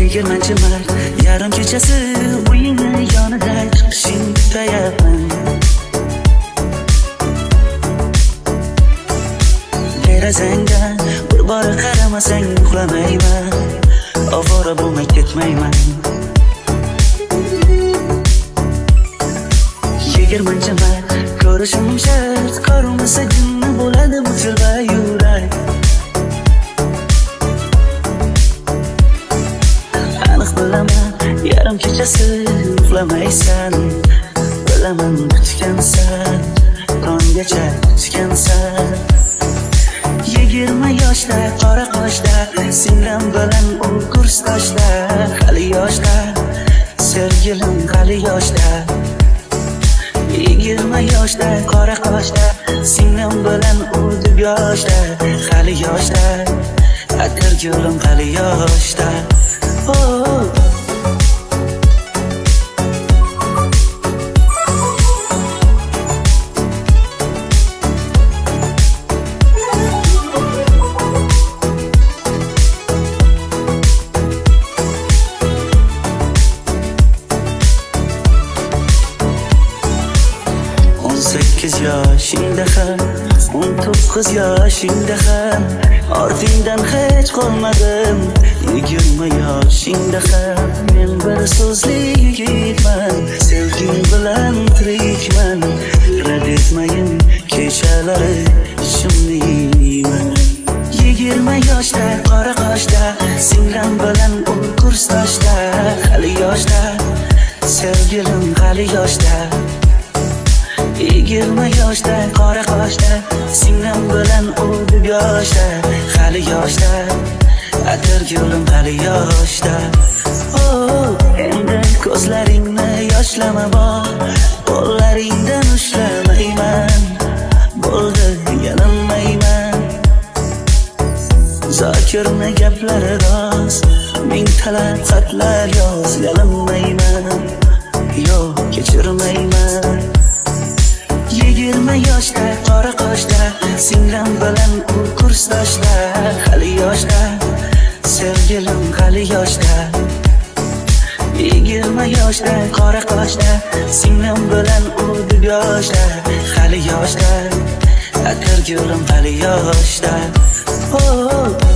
yigirmanchi mart yarim kechasi uyingni yonida chiqishing kutayapman. Derazangdan bir bora qaramasang uxlamayman. Ovora bo'lmay ketmayman. Yigirmanchi mart ko'rishim shart ko'rinmasa jinni bo'ladi bu tilbayu yarim kechasi uxlamaysan bilaman kutgansan tonggacha kutgansan yigirma yoshda qora qoshda singlim bilan u kursdoshda hali yoshda sevgilim hali yoshda yigirma yoshda qora qoshda singlim bilan u deb yoshda hali yoshda atir gulim hali yoshda oh. Yoshingda ham o'n to'qqiz yoshingda ham. Ortingdan hech qolmadim yigirma yoshingda ham. Men bir so'zli yigitman sevging bilan tirikman. Rad etmayin kechalari ishimni yeyman. Yigirma yoshda qora qoshda singlim bilan o'n kursdoshda hali yoshda sevgilim hali yoshda. Yigirma yoshda qora qoshda singlim bilan u yoshda hali yoshda atir gulim hali yoshda. Oh, endi ko'zlaringni yoshlama bor qo'llaringdan ushlamayman bo'ldi yalinmayman zokirni gaplari rost ming talab xatlar yoz yalinmayman yo'q kechirmayman. Yigirma yoshda qora qoshda singlim bilan u kursdoshda hali yoshda sevgilim hali yoshda. Yigirma yoshda qora qoshda singlim bilan u yoshda hali yoshda. Atir gulim hali yoshda. Oh, oh, oh.